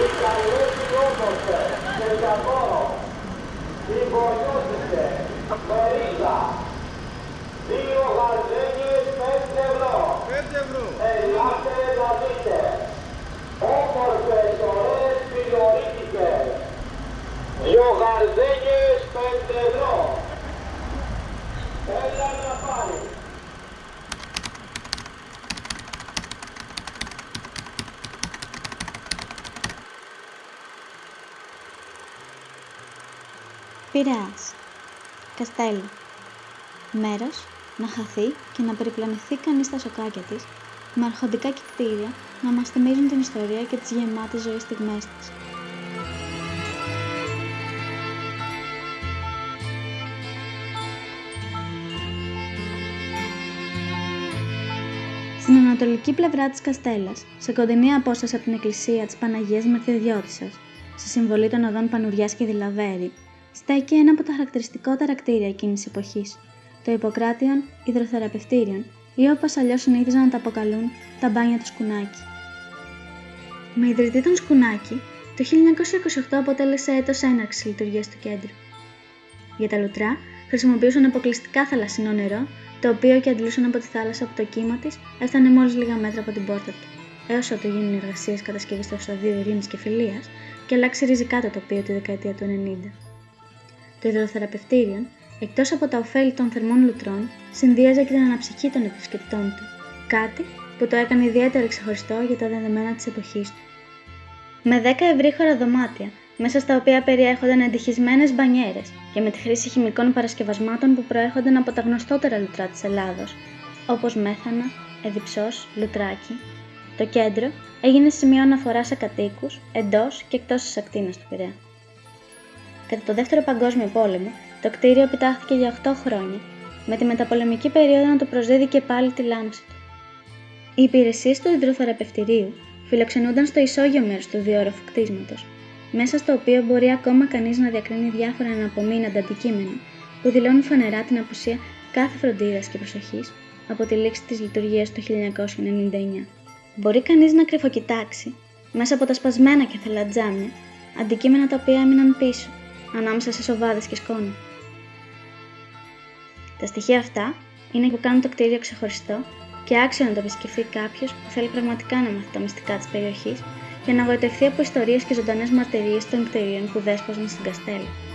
Μιχαλέτη Όμορφε, Κενταγόρο, Ιβολιώτησε, Μερίζα, δύο γαρδένιες πέντε ευρώ. Ελάτε να δείτε, όμορφες, ωραίες, φιλορίτικες. Δύο γαρδένιες πέντε ευρώ. Πειραιάς. Καστέλο. Μέρος να χαθεί και να περιπλανηθεί κανείς στα σοκάκια της, με αρχοντικά και κτίρια να μας θυμίζουν την ιστορία και τις γεμάτες ζωή στιγμές της. Στην ανατολική πλευρά της Καστέλας, σε κοντινή απόσταση από την εκκλησία της Παναγίας Μερθιοδιώτισσας, στη συμβολή των οδών Πανουριάς και Δηλαβέρη, στέκει ένα από τα χαρακτηριστικότερα κτίρια εκείνης εποχής, το Ιπποκράτιον Ιδροθεραπευτήριον ή όπως αλλιώς συνήθιζαν να τα αποκαλούν τα μπάνια του Σκουνάκη. Με ιδρυτή τον Σκουνάκη, το 1928 αποτέλεσε έτος έναρξης λειτουργίας του κέντρου. Για τα λουτρά χρησιμοποιούσαν αποκλειστικά θαλασσινό νερό, το οποίο και αντλούσαν από τη θάλασσα από το κύμα της έφτανε μόλις λίγα μέτρα από την πόρτα του, έως ότου γίνουν οι εργασίες κατασκευής του Οστοδίου Ειρήνης και Φιλίας και αλλάξει ριζικά το τοπίο τη δεκαετία του 90. Το υδροθεραπευτήριο, εκτός από τα ωφέλη των θερμών λουτρών, συνδύαζε και την αναψυχή των επισκεπτών του, κάτι που το έκανε ιδιαίτερα ξεχωριστό για τα δεδομένα της εποχής του. Με 10 ευρύχωρα δωμάτια, μέσα στα οποία περιέχονταν εντυχισμένες μπανιέρες και με τη χρήση χημικών παρασκευασμάτων που προέρχονταν από τα γνωστότερα λουτρά της Ελλάδος, όπως μέθανα, εδιψός, λουτράκι, το κέντρο έγινε σημείο αναφοράς σε κατοίκους εντός και εκτός της ακτίνας του Πειραιά. Κατά το Δεύτερο Παγκόσμιο Πόλεμο, το κτίριο επιτάχθηκε για 8 χρόνια, με τη μεταπολεμική περίοδο να το προσδίδει και πάλι τη λάμψη του. Οι υπηρεσίες του υδροθεραπευτηρίου φιλοξενούνταν στο ισόγειο μέρος του διόροφου κτίσματος, μέσα στο οποίο μπορεί ακόμα κανείς να διακρίνει διάφορα αναπομείναντα αντικείμενα που δηλώνουν φανερά την απουσία κάθε φροντίδας και προσοχής από τη λήξη της λειτουργίας του 1999. Μπορεί κανείς να κρυφοκοιτάξει, μέσα από τα σπασμένα και θελατζάμια, αντικείμενα τα οποία έμειναν πίσω, ανάμεσα σε σοβάδες και σκόνη. Τα στοιχεία αυτά είναι που κάνουν το κτίριο ξεχωριστό και άξιο να το επισκεφθεί κάποιος που θέλει πραγματικά να μάθει τα μυστικά της περιοχής και να γοητευτεί από ιστορίες και ζωντανές μαρτυρίες των κτηρίων που δέσποζαν στην Καστέλα.